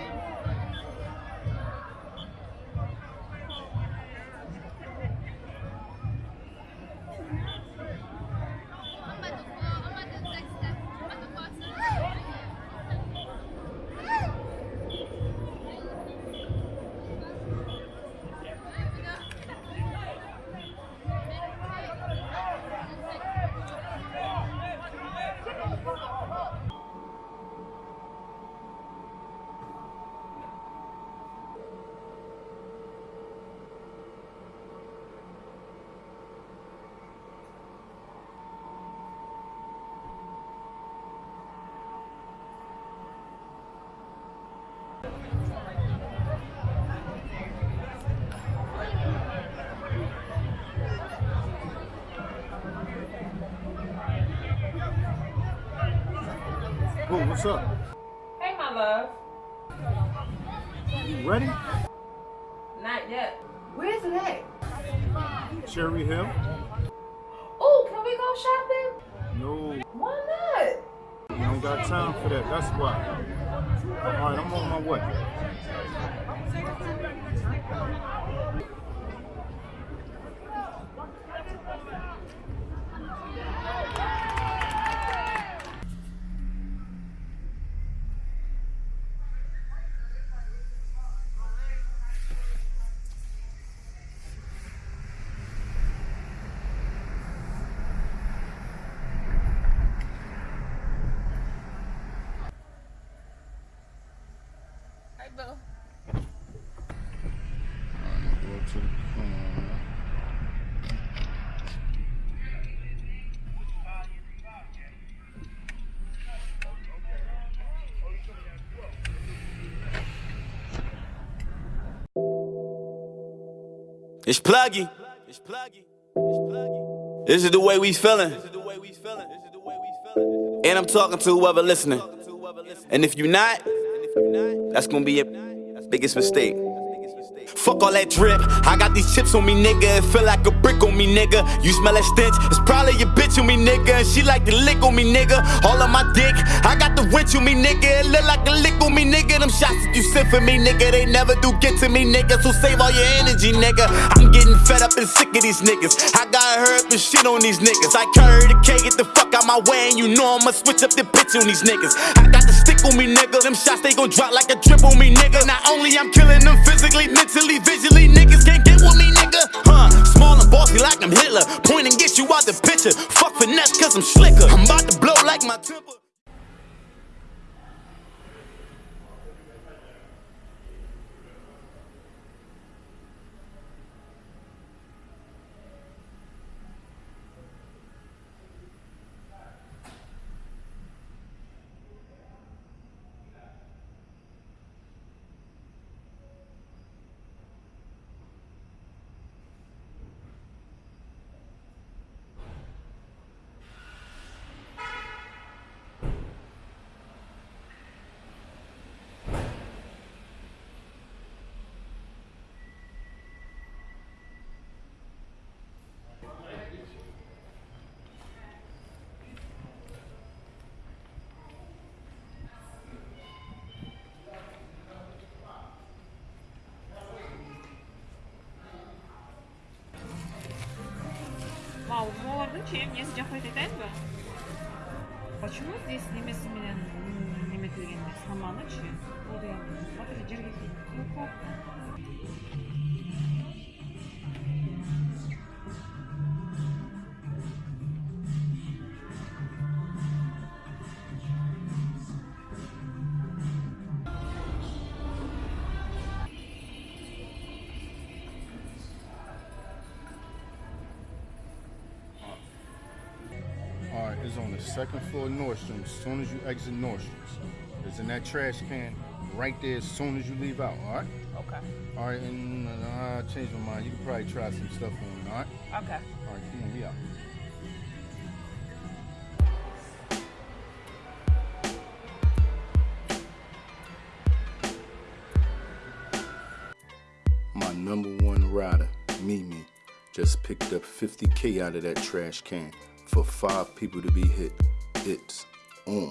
Amen. What's up? Hey, my love. You ready? Not yet. Where's it at? Cherry Hill? Oh, can we go shopping? No, Why not? we don't got time for that. That's why. All right, I'm on my way. It's pluggy. It's pluggy. This is the way we feeling. And I'm talking to whoever listening. And if you're not, that's gonna be your biggest mistake. Fuck all that drip. I got these chips on me, nigga. It feel like a brick on me, nigga. You smell that stench? It's probably your bitch on me, nigga. And she like to lick on me, nigga. All on my dick. I got the winch on me, nigga. It look like a lick. Them shots that you sent for me, nigga. They never do get to me, nigga. So save all your energy, nigga. I'm getting fed up and sick of these niggas. I got hurt and shit on these niggas. I carry the K, get the fuck out my way. And you know I'ma switch up the pitch on these niggas. I got the stick on me, nigga. Them shots, they gon' drop like a drip on me, nigga. Not only I'm killing them physically, mentally, visually, niggas can't get with me, nigga. Huh? Small and bossy like I'm Hitler. Point and get you out the picture. Fuck finesse, cause I'm slicker. олардың чейін несін жақпайды айтайын ба почему здесь немесі менен неметілген саманы ше ол деген жерге on the second floor of Nordstrom. As soon as you exit Nordstrom's, it's in that trash can right there. As soon as you leave out. All right. Okay. All right, and uh, I changed my mind. You can probably try some stuff on. All right. Okay. All right, come on, we out. My number one rider, Mimi, just picked up 50K out of that trash can for five people to be hit. It's on.